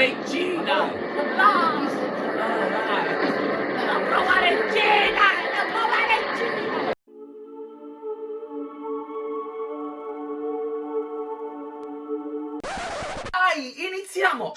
provare in Cina! No! Non provare in Cina! Non provare in Cina! Dai, iniziamo!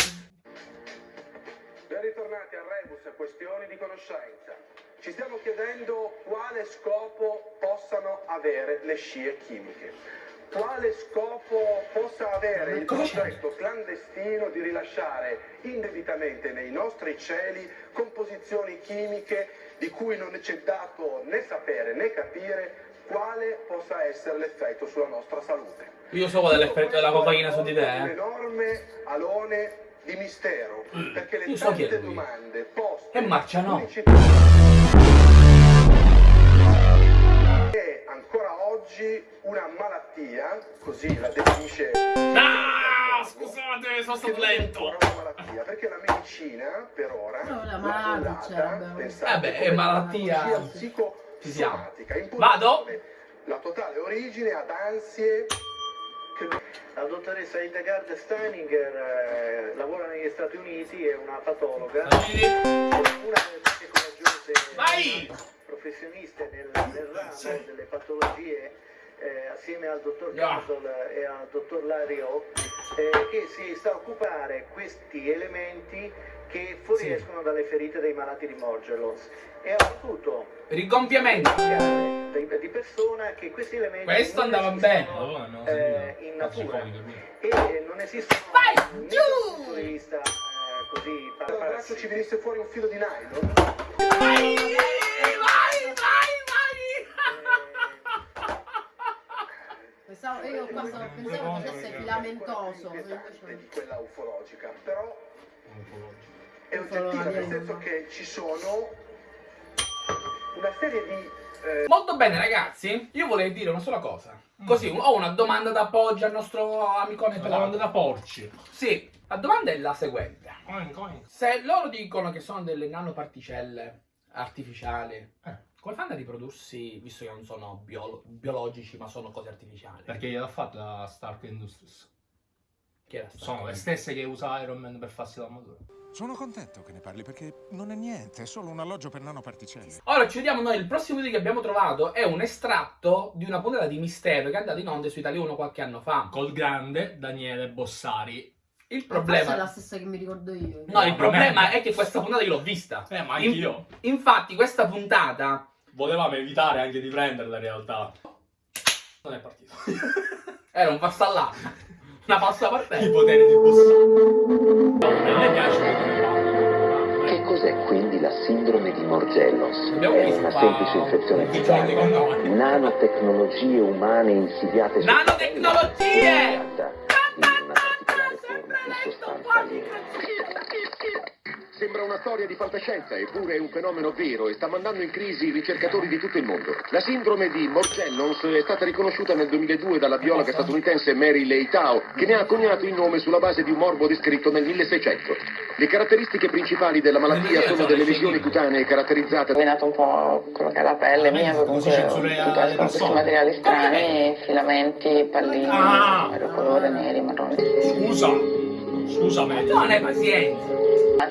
Ben ritornati a Rebus Questioni di conoscenza. Ci stiamo chiedendo quale scopo possano avere le scie chimiche. Quale scopo possa avere il progetto clandestino di rilasciare indebitamente nei nostri cieli composizioni chimiche di cui non c'è dato né sapere né capire quale possa essere l'effetto sulla nostra salute. Io so qual è l'effetto della cocaina su di te, Un eh. enorme alone di mistero, perché le Io so tante domande poste E marcia no. Oggi una malattia, così la definisce Ah, scusate, sono stato è lento. malattia, perché la medicina per ora No, la malattia, pensate, Vabbè, è come malattia. psicosomatica, Vado? La totale origine ad ansie La dottoressa Hildegard Steininger eh, lavora negli Stati Uniti, è una patologa, Vedi? una delle più coraggiose Vai! Professioniste nel, nel ramo delle patologie eh, assieme al dottor Yeah. Castle e al dottor Lario eh, che si sta a occupare questi elementi che fuoriescono dalle ferite dei malati di Morgellons e ha potuto Rigonfiamento. di, di persona che questi elementi Questo andava bene. eh, in natura e non esistono Vai, giù! dal punto di vista eh, così pa- dal braccio parassiti. ci venisse fuori un filo di nylon! Vai, vai, Pensavo, io qua stavo pensando che fosse filamentoso. invece- quella ufologica, però è Ufologica. oggettiva, nel senso che ci sono una serie di eh, Molto bene ragazzi, io vorrei dire una sola cosa. Così, ho una domanda da appoggio al nostro amicone Una domanda da porci. Sì, la domanda è la seguente. Oink, oink. Se loro dicono che sono delle nanoparticelle artificiali, Eh. Come fanno a riprodursi, visto che non sono biolo- biologici ma sono cose artificiali? Perché gliel'ha fatta la Stark Industries. Che era sta Sono le stesse che usa Iron Man per farsi l'armatura. Sono contento che ne parli perché non è niente, è solo un alloggio per nanoparticelle. Ora ci vediamo noi, il prossimo video che abbiamo trovato è un estratto di una puntata di Mistero che è andata in onda su Italia 1 qualche anno fa. Col grande Daniele Bossari. Il Forse è problema... la stessa che mi ricordo io. No, il problema è. è che questa puntata io l'ho vista. Eh, ma In- anch'io. Infatti questa puntata Volevamo evitare anche di prenderla in realtà. Non è partito. era un passallare. Una passa I partita. poteri di Bossari. A me piace. Che cos'è quindi la sindrome di Morgellos? Abbiamo È una semplice infezione. Connolly. Nanotecnologie umane insidiate sul Nanotecnologie! di una particolare forma di sostanza aliena. Sembra una storia di fantascienza, eppure è un fenomeno vero e sta mandando in crisi i ricercatori di tutto il mondo. La sindrome di Morgellons è stata riconosciuta nel 2002 dalla biologa statunitense Mary Leitao, che ne ha coniato il nome sulla base di un morbo descritto nel 1600. Le caratteristiche principali della malattia sono delle lesioni cutanee caratterizzate rovinato un po' quello che è la pelle mia, comunque le questi materiali strani, filamenti, palline, Ah! vario colore, neri, marroni. Scusa. Scusa me. Non hai pazienza. Ma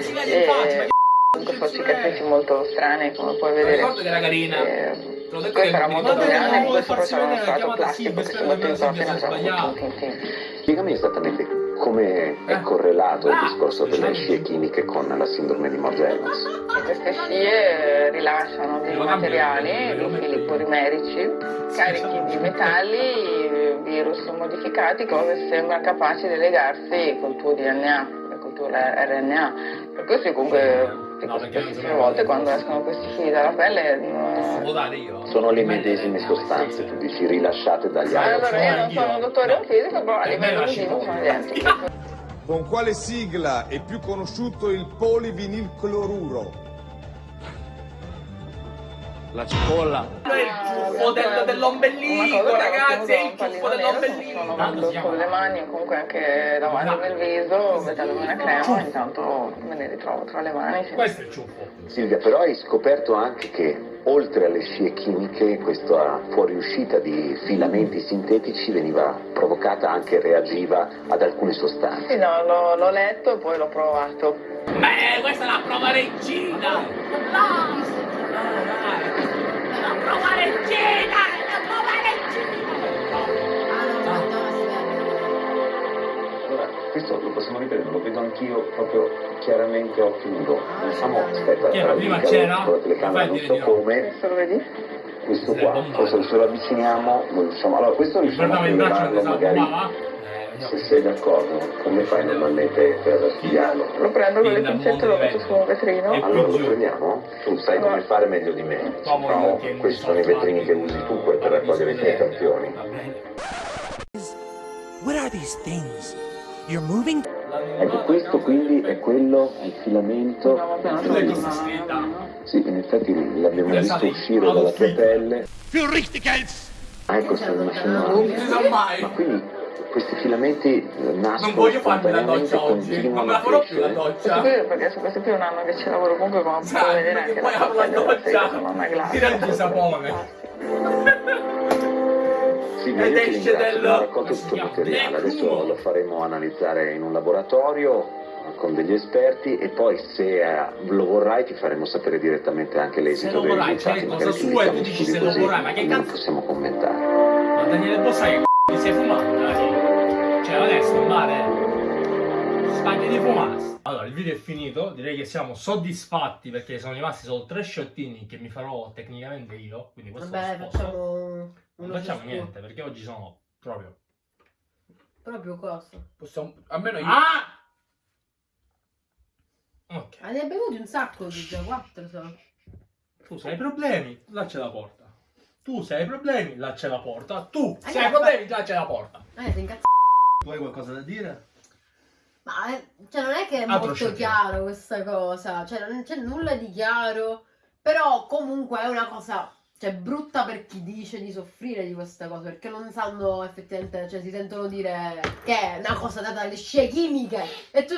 si faccia, ma Comunque sono cicatrici molto strane, come puoi vedere. ricordo che era carina. Eh, era mi molto che grande, non questo vuoi farsi era uno strato plastico che si mette in non proprio sbagliato. tin tin. Spiegami esattamente come è correlato il discorso delle scie chimiche con la sindrome di Morgellos. E queste scie rilasciano dei materiali, dei fili polimerici, carichi di metalli, virus modificati, che sembra capaci di legarsi col tuo DNA, col tuo RNA. Per questo comunque No, spessissime non- volte quando escono questi fili dalla pelle... Posso no. votare io? Sono le medesime sostanze, tu dici, rilasciate dagli altri. Allora io non sono un dottore in fisica, però a livello la cipolla. sono identiche. Con quale sigla è più conosciuto il polivinilcloruro? La cipolla. È il ciuffo del- Una dell'ombelico, cosa che ragazzi, è il ciuffo dell'ombelico. Sono Tanto con le mani o comunque anche davanti nel viso, mettendomi una crema, intanto me ne ritrovo tra le mani. sì. Questo è il ciuffo. Silvia, però hai scoperto anche che oltre alle scie chimiche, questa fuoriuscita di filamenti sintetici veniva provocata anche reagiva ad alcune sostanze. Sì, no, l'ho, l'ho letto e poi l'ho provato. Beh, questa è la prova regina! Regina! La prova regina! Ah, no. Allora, questo lo possiamo ripetere, lo vedo anch'io proprio chiaramente a occhio nudo. Diciamo, aspetta, Che era, prima c'era? con la telecamera, non so come, Adesso lo vedi? questo qua, forse se lo avviciniamo, lo riusciamo, allora questo riusciamo a mentre magari, saltava. Se sei d'accordo, come fai normalmente per studiarlo? Lo prendo con le pincette e lo metto su un vetrino. Allora lo prendiamo? Tu sai come fare meglio di me. No, questi sono i vetrini che usi tu per raccogliere i tuoi campioni. What are these things? You're moving? Ecco, questo quindi è quello, il filamento. No. Sì, in effetti l'abbiamo visto uscire dalla tua pelle. Ah, ecco, sta immaginando. Non si sa mai! Ma quindi questi filamenti eh, nascono Non voglio farmi la doccia oggi, non continuano me la a farò più la doccia. perché su questo qui è un anno che ci lavoro comunque come Sai, puoi vedere anche poi la la doccia, tira il sapone. Silvia, Ed esce del- tutto il materiale, adesso lo faremo analizzare in un laboratorio eh, con degli esperti e poi se eh, lo vorrai ti faremo sapere direttamente anche l'esito Se lo vorrai, risultati, cioè, magari cosa sua e tu dici se lo vorrai, ma che non cazzo- possiamo commentare. Ma Daniele Bossai che c***o ti sei fumato, male. Spaghi di fumasse. Allora, il video è finito. Direi che siamo soddisfatti perché sono rimasti solo tre sciottini che mi farò tecnicamente io. Quindi questo Vabbè, facciamo Non facciamo ciascuno. niente perché oggi sono proprio. Proprio cosa? Possiamo... Almeno io... Ah! Ok. Ah, ne hai bevuti un sacco di già, quattro sono. Tu sai i problemi, là c'è la porta. Tu sai i problemi, là c'è la porta. Tu sai i ma- problemi, là c'è la porta. Eh, sei incazzato. Tu hai qualcosa da dire? Ma eh, cioè, non è che è Altro molto sciocchezza. chiaro questa cosa, cioè non c'è nulla di chiaro, però comunque è una cosa, cioè brutta per chi dice di soffrire di questa cosa, perché non sanno effettivamente, cioè si sentono dire che è una cosa data dalle scie chimiche e tu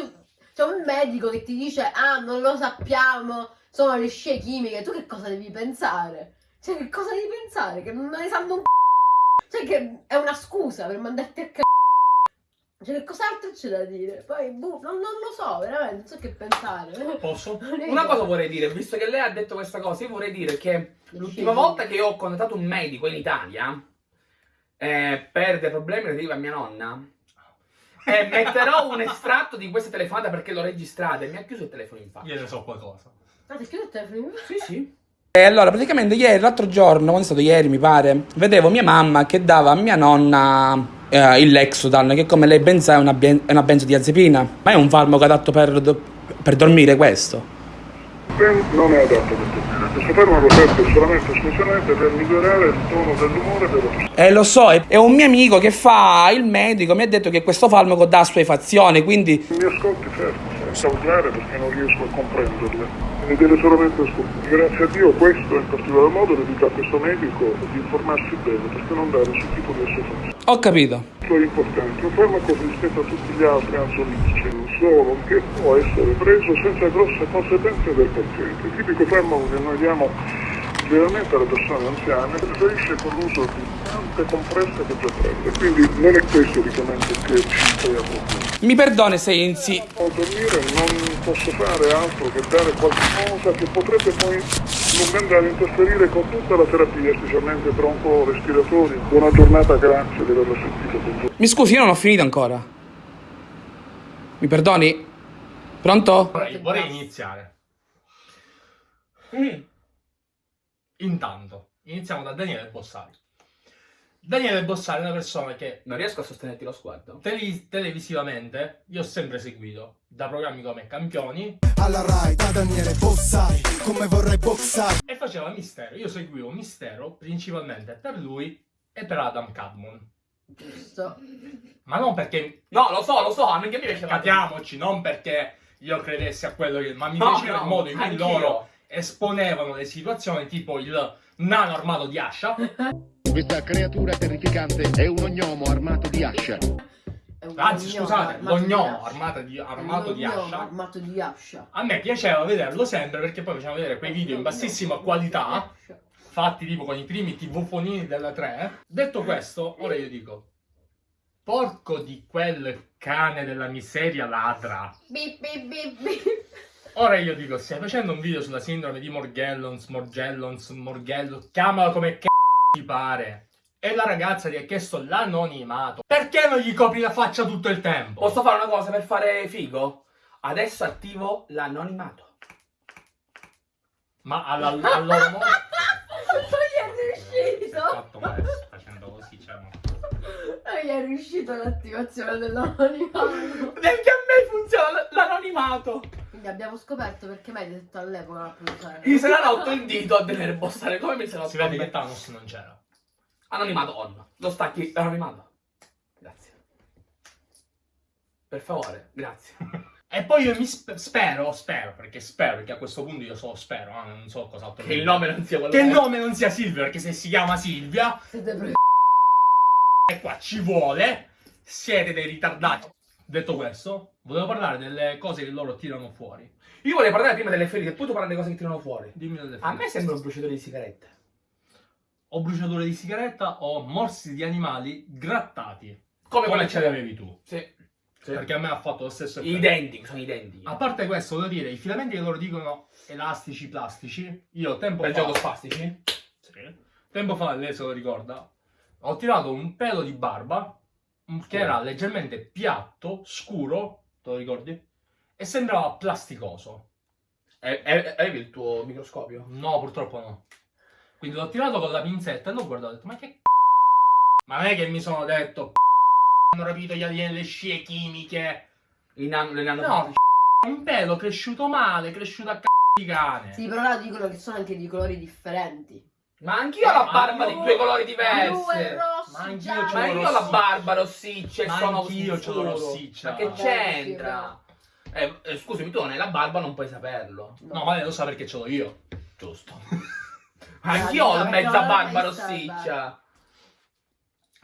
c'è un medico che ti dice "Ah, non lo sappiamo, sono le scie chimiche", tu che cosa devi pensare? Cioè che cosa devi pensare? Che non ne sanno un c***o? Cioè che è una scusa per mandarti a c***o. Cioè, che cos'altro c'è da dire? Poi, boh, non, non lo so, veramente, non so che pensare. Posso? Una cosa vorrei dire, visto che lei ha detto questa cosa, io vorrei dire che l'ultima volta che ho contattato un medico in Italia eh, per dei problemi relativi a mia nonna, eh, metterò un estratto di questa telefonata perché l'ho registrata e mi ha chiuso il telefono in faccia. Io ne so qualcosa. Ah, ti chiudo il telefono? Sì, sì. E allora, praticamente ieri, l'altro giorno, quando è stato ieri mi pare, vedevo mia mamma che dava a mia nonna eh, il Lexotan, che come lei ben sa è una, è una benzodiazepina. Ma è un farmaco adatto per, do- per dormire questo? non è adatto per dormire. Questo farmaco serve solamente e esclusivamente per migliorare il tono dell'umore dello stesso. Eh, lo so, è, è un mio amico che fa il medico, mi ha detto che questo farmaco dà assuefazione, quindi... Mi ascolti fermo, senza urlare perché non riesco a comprenderle. Mi deve solamente ascoltare. Grazie a Dio questo in particolar modo le dico a questo medico di informarsi bene perché non dare questo tipo di assuefazione. Ho capito. Questo è importante, un farmaco rispetto a tutti gli altri ansiolitici, solo che può essere preso senza grosse conseguenze del paziente. Il tipico farmaco che noi diamo generalmente alle persone anziane preferisce con l'uso di tante compresse che già prende, quindi non è questo l'icamento che ci crea problemi. Mi perdoni se insi... A dormire non posso fare altro che dare qualcosa che potrebbe poi non andare a interferire con tutta la terapia, specialmente bronco-respiratori. Buona giornata, grazie di averla sentita con voi. Mi scusi, io non ho finito ancora. Mi perdoni? Pronto? Vorrei, vorrei iniziare. Mm. Intanto, iniziamo da Daniele Bossari. Daniele Bossari è una persona che Non riesco a sostenerti lo sguardo. tele- televisivamente io ho sempre seguito da programmi come Campioni Alla Rai, da Daniele Bossari, come vorrei boxare. e faceva Mistero. Io seguivo Mistero principalmente per lui e per Adam Cadmon. Giusto. Ma non perché No, lo so, lo so, anche a me piaceva. capiamoci, non perché io credessi a quello che. Ma mi No, piaceva no, il modo in cui loro esponevano le situazioni, tipo il nano armato di Ascia. Questa creatura terrificante è un ognomo armato di ascia. Anzi, scusate, armato lo di gnomo ascia. armato di, armato di gnomo ascia. armato di ascia. A me piaceva vederlo sempre perché poi facevano vedere quei video in bassissima qualità, fatti tipo con i primi tv-fonini della 3. Detto questo, ora io dico, porco di quel cane della miseria ladra. Bip, bip, bip, bip. Ora io dico, stai facendo un video sulla sindrome di Morgellons, Morgellons, Morgello, chiamalo come c***o ti pare. E la ragazza gli ha chiesto l'anonimato. Perché non gli copri la faccia tutto il tempo? Posso fare una cosa per fare figo? Adesso attivo l'anonimato. Ma alla, al Non gli è riuscito l'attivazione dell'anonimato. Neanche a me funziona l'anonimato. Quindi abbiamo scoperto perché mai detto all'epoca la produzione. Mi se l'ha rotto il dito a tenere bossare come mi se l'ha Si vede che Thanos non c'era. Anonimato on. Lo stacchi l'anonimato. Grazie. Per favore, grazie. E poi io mi sp- spero, spero, perché spero, perché a questo punto io solo spero, eh, non so cos'altro. Che il nome non sia quello Che il nome non sia Silvia, perché se si chiama Silvia, Siete pre- e qua ci vuole, siete dei ritardati. Detto questo, volevo parlare delle cose che loro tirano fuori. Io volevo parlare prima delle ferite, poi tu parli delle cose che tirano fuori. Dimmi delle A me sembra un bruciatore di sigarette. O bruciature di sigaretta o morsi di animali grattati. Come Come ce le avevi tu. Sì. sì. Perché a me ha fatto lo stesso effetto. Identici, sono identici. A parte questo, volevo dire, i filamenti che loro dicono elastici, plastici, io tempo Per fa... gioco spastici? Sì. Tempo fa, lei se lo ricorda, ho tirato un pelo di barba che era leggermente piatto, scuro, te lo ricordi? E sembrava plasticoso. E- e- Avevi il tuo microscopio? No, purtroppo no. Quindi l'ho tirato con la pinzetta e l'ho guardato e ho detto, ma che c***o?" Ma non è che mi sono detto, hanno rapito gli alieni le scie chimiche. In an- le nano- No, un pelo cresciuto male, cresciuto a c***o di cane. Sì, però là dicono che sono anche di colori differenti. Ma anch'io ho la Ma barba di due colori Blu e diversi. rosso, Ma anch'io c'ho Ma io ho la barba rossiccia e Ma sono anch'io scuro. c'ho rossiccia. Ma che c'entra? Eh, eh, scusami, tu non hai la barba, non puoi saperlo. No, ma lei lo sa perché ce l'ho io. Giusto. Anch'io ho perché mezza l'ho barba la rossiccia.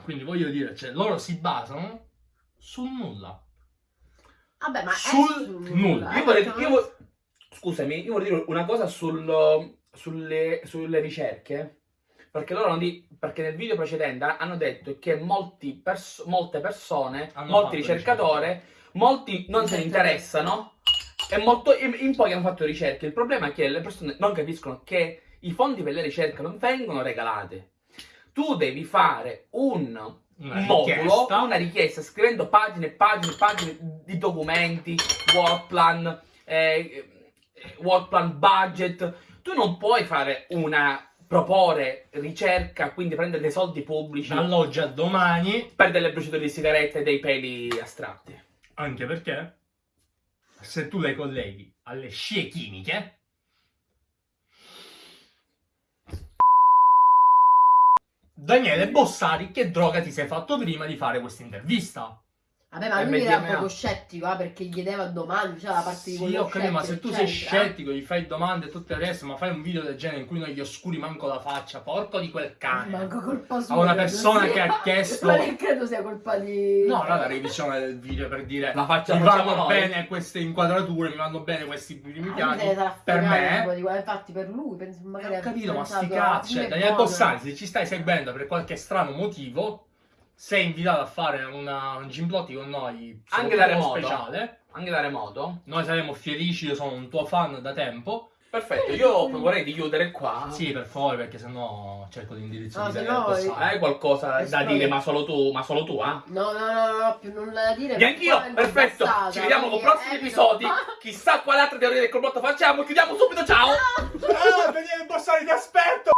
Quindi voglio dire, cioè, loro si basano sul nulla. Vabbè, ma Sul è sul nulla. eh, Io vorrei, io non- vo- scusami, io vorrei dire una cosa sul- sulle, sulle ricerche. Perché loro di- perché nel video precedente hanno detto che molti pers- molte persone, Hanno molti ricercatori, molti non se ne interessano e molto, in, in pochi hanno fatto ricerche. Il problema è che le persone non capiscono che i fondi per le ricerche non vengono regalati. Tu devi fare un Una modulo, richiesta. una richiesta scrivendo pagine e pagine e pagine di documenti, work plan, eh, work plan budget. Tu non puoi fare una proporre ricerca, quindi prendere dei soldi pubblici Dall'oggi a domani, per delle bruciature di sigarette e dei peli astratti. anche perché se tu le colleghi alle scie chimiche, Daniele Bossari, che droga ti sei fatto prima di fare questa intervista? Vabbè, ma lui era MDMA. poco scettico, eh, perché gli chiedeva domande, cioè la parte di Sì, quello ho capito, ma se tu sei scettico, gli fai domande e tutto il resto, ma fai un video del genere in cui non gli oscuri manco la faccia, porco di quel cane. Manco colpa sua. A una persona sia. che ha chiesto- Ma che credo sia colpa di... No, no, la revisione del video per dire La faccia mi vanno noi. bene queste inquadrature, mi vanno bene questi primi Ah, piani. Per me, di infatti per lui, penso magari ho ha capito, ma sti "Ah, cioè, Daniele buono". Bossari, se ci stai seguendo per qualche strano motivo, sei invitato a fare una, un Gimblotti con noi, Anche da remoto. speciale. Anche da remoto. Noi saremo felici, io sono un tuo fan da tempo. Perfetto, io vorrei di chiudere qua. Sì, per favore, perché sennò cerco l'indirizzo No, di se no- Bossari. Hai qualcosa da Esplode. dire, ma solo tu, ma solo tu, ah? No, no, no, no, no, più nulla da dire. Poi è perfetto. Ci vediamo con quindi prossimi evito- episodi. Chissà quale altra teoria del complotto facciamo. Chiudiamo subito, ciao. Ah, Daniele Bossari, ti aspetto!